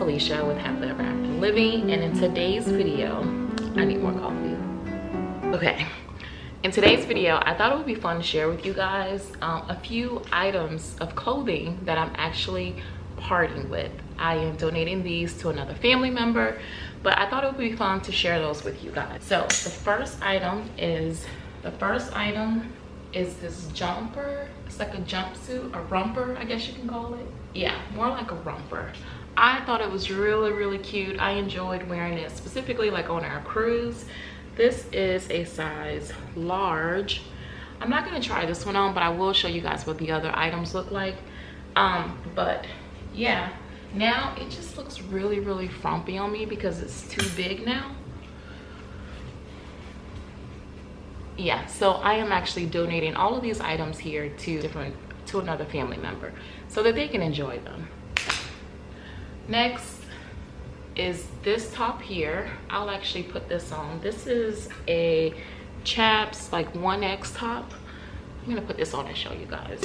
Felicia with Happily Ever After Living and in today's video, I need more coffee. Okay, in today's video, I thought it would be fun to share with you guys um, a few items of clothing that I'm actually parting with. I am donating these to another family member, but I thought it would be fun to share those with you guys. So the first item is, the first item is this jumper. It's like a jumpsuit, a romper, I guess you can call it. Yeah, more like a romper. I thought it was really, really cute. I enjoyed wearing it specifically like on our cruise. This is a size large. I'm not gonna try this one on, but I will show you guys what the other items look like. Um, but yeah, now it just looks really, really frumpy on me because it's too big now. yeah so i am actually donating all of these items here to different to another family member so that they can enjoy them next is this top here. I'll actually put this on. This is a chaps like 1x top. I'm gonna put this on and show you guys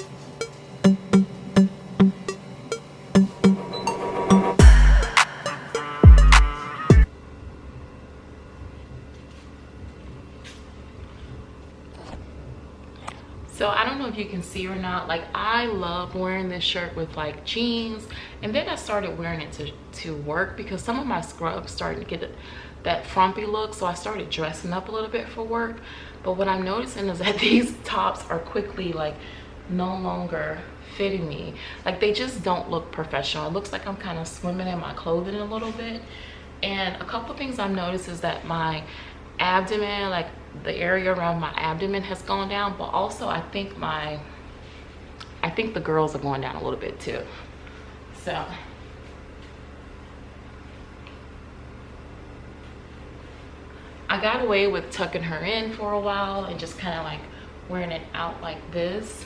if you can see or not like i love wearing this shirt with like jeans and then i started wearing it to to work because some of my scrubs started to get that frumpy look so i started dressing up a little bit for work. But what i'm noticing is that these tops are quickly like no longer fitting me. Like they just don't look professional. It looks like i'm kind of swimming in my clothing a little bit. And a couple things i've noticed is that my abdomen like the area around my abdomen has gone down but also i think my i think the girls are going down a little bit too. So. I got away with tucking her in for a while and just kind of like wearing it out like this.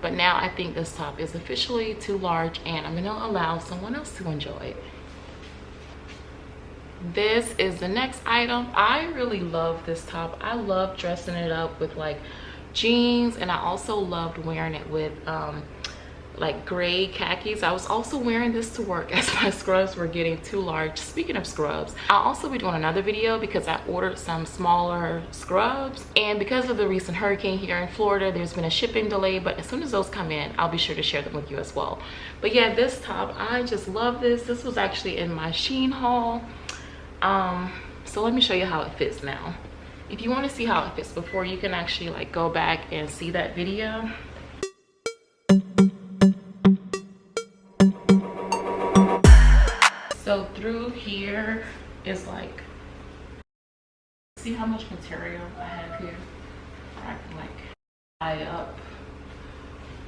But now i think this top is officially too large and i'm gonna allow someone else to enjoy it this is the next item. I really love this top. I love dressing it up with like jeans and i also loved wearing it with um like gray khakis. I was also wearing this to work as my scrubs were getting too large. Speaking of scrubs i'll also be doing another video because i ordered some smaller scrubs. And because of the recent hurricane here in florida there's been a shipping delay but as soon as those come in i'll be sure to share them with you as well. But yeah this top i just love this. This was actually in my shein haul um so let me show you how it fits now. If you want to see how it fits before you can actually like go back and see that video. So through here is like see how much material i have here? I can like tie up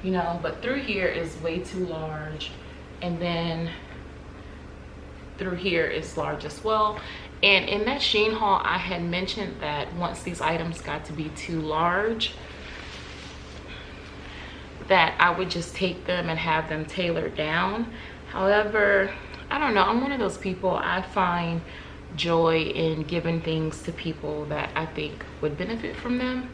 you know but through here is way too large. And then through here is large as well. And in that Shein haul I had mentioned that once these items got to be too large that I would just take them and have them tailored down. However I don't know I'm one of those people I find joy in giving things to people that I think would benefit from them.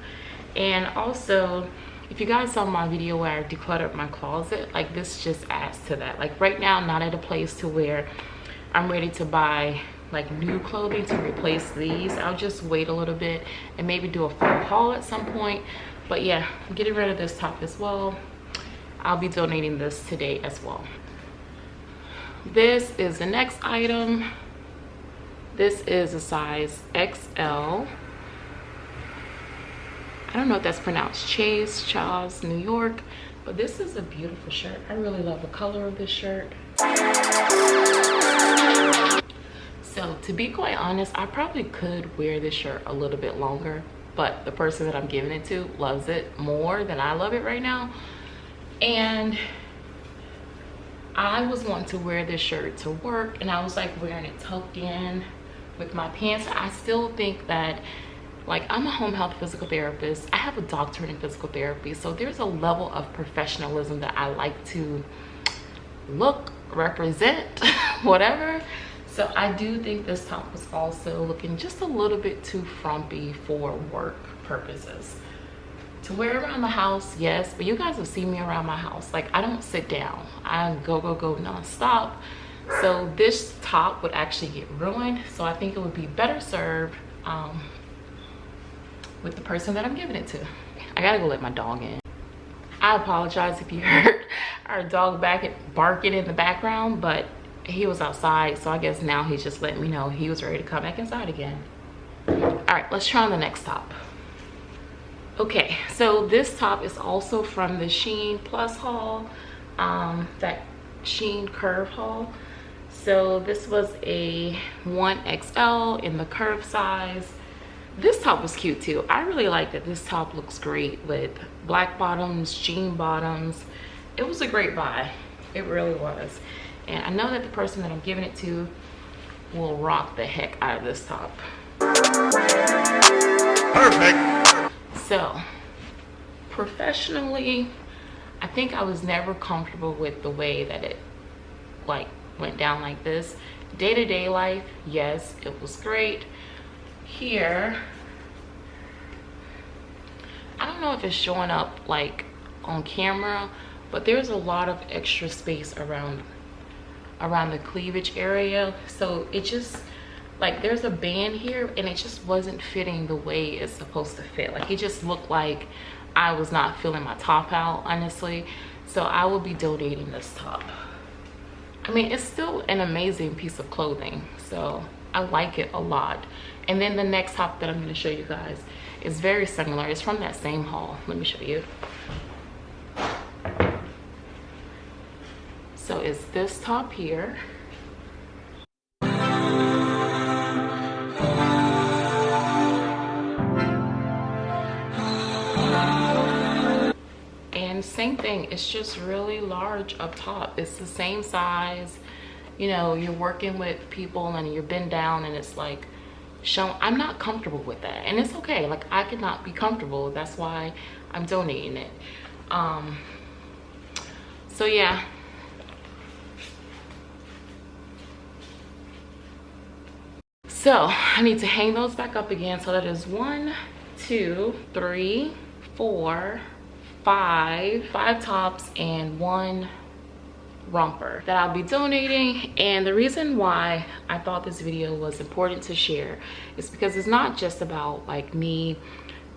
And also if you guys saw my video where I decluttered my closet like this just adds to that. Like right now I'm not at a place to where i'm ready to buy like new clothing to replace these. I'll just wait a little bit and maybe do a full haul at some point. But yeah I'm getting rid of this top as well. I'll be donating this today as well. This is the next item. This is a size xl i don't know if that's pronounced chase charles new york but this is a beautiful shirt. I really love the color of this shirt so to be quite honest i probably could wear this shirt a little bit longer but the person that i'm giving it to loves it more than i love it right now. And i was wanting to wear this shirt to work and i was like wearing it tucked in with my pants. I still think that like i'm a home health physical therapist. I have a doctorate in physical therapy so there's a level of professionalism that i like to look represent whatever so i do think this top was also looking just a little bit too frumpy for work purposes. To wear around the house yes but you guys have seen me around my house. Like i don't sit down. I go go go non-stop. So this top would actually get ruined. So i think it would be better served um, with the person that i'm giving it to. I gotta go let my dog in. I apologize if you heard our dog back barking in the background but he was outside so i guess now he's just letting me know he was ready to come back inside again. All right let's try on the next top. Okay so this top is also from the shein plus haul um that shein curve haul. So this was a 1xl in the curve size. This top was cute too. I really like that this top looks great with black bottoms jean bottoms. It was a great buy. It really was and i know that the person that i'm giving it to will rock the heck out of this top. Perfect. So professionally i think i was never comfortable with the way that it like went down like this. Day-to-day -day life yes it was great. Here i don't know if it's showing up like on camera but there's a lot of extra space around around the cleavage area. So it just like there's a band here and it just wasn't fitting the way it's supposed to fit. Like it just looked like i was not filling my top out honestly. So i will be donating this top. I mean it's still an amazing piece of clothing so i like it a lot. And then the next top that i'm going to show you guys is very similar. It's from that same haul. Let me show you so it's this top here. And same thing it's just really large up top. It's the same size. You know you're working with people and you're bent down and it's like shown i'm not comfortable with that. And it's okay like i could not be comfortable. That's why i'm donating it. Um so yeah so i need to hang those back up again. So that is one two three four five five tops and one romper that I'll be donating. And the reason why I thought this video was important to share is because it's not just about like me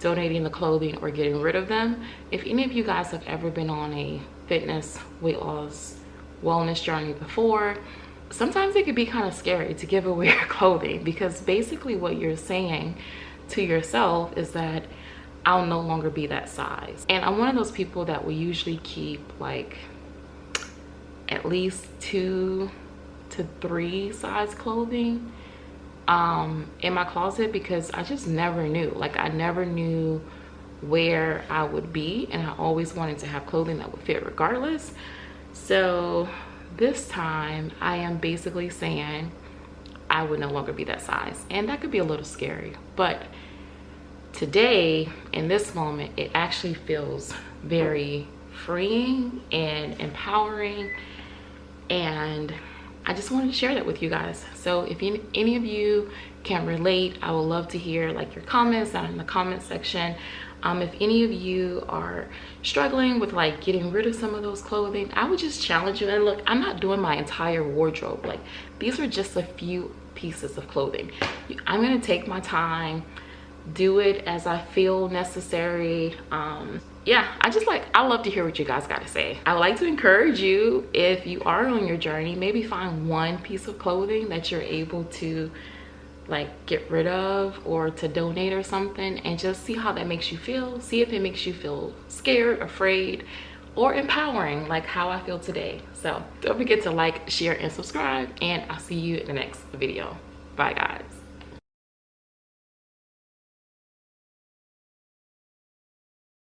donating the clothing or getting rid of them. If any of you guys have ever been on a fitness weight loss wellness journey before sometimes it could be kind of scary to give away your clothing because basically what you're saying to yourself is that I'll no longer be that size. And I'm one of those people that will usually keep like at least two to three size clothing um, in my closet because I just never knew. Like I never knew where I would be and I always wanted to have clothing that would fit regardless. So this time I am basically saying I would no longer be that size. And that could be a little scary but today in this moment it actually feels very freeing and empowering. And I just wanted to share that with you guys. So if any of you can relate, I would love to hear like your comments down in the comment section um, if any of you are struggling with like getting rid of some of those clothing i would just challenge you. And look i'm not doing my entire wardrobe. Like these are just a few pieces of clothing. I'm gonna take my time do it as i feel necessary. Um yeah i just like i love to hear what you guys got to say. I would like to encourage you if you are on your journey maybe find one piece of clothing that you're able to like get rid of or to donate or something and just see how that makes you feel. See if it makes you feel scared afraid or empowering like how i feel today. So don't forget to like share and subscribe and i'll see you in the next video. Bye guys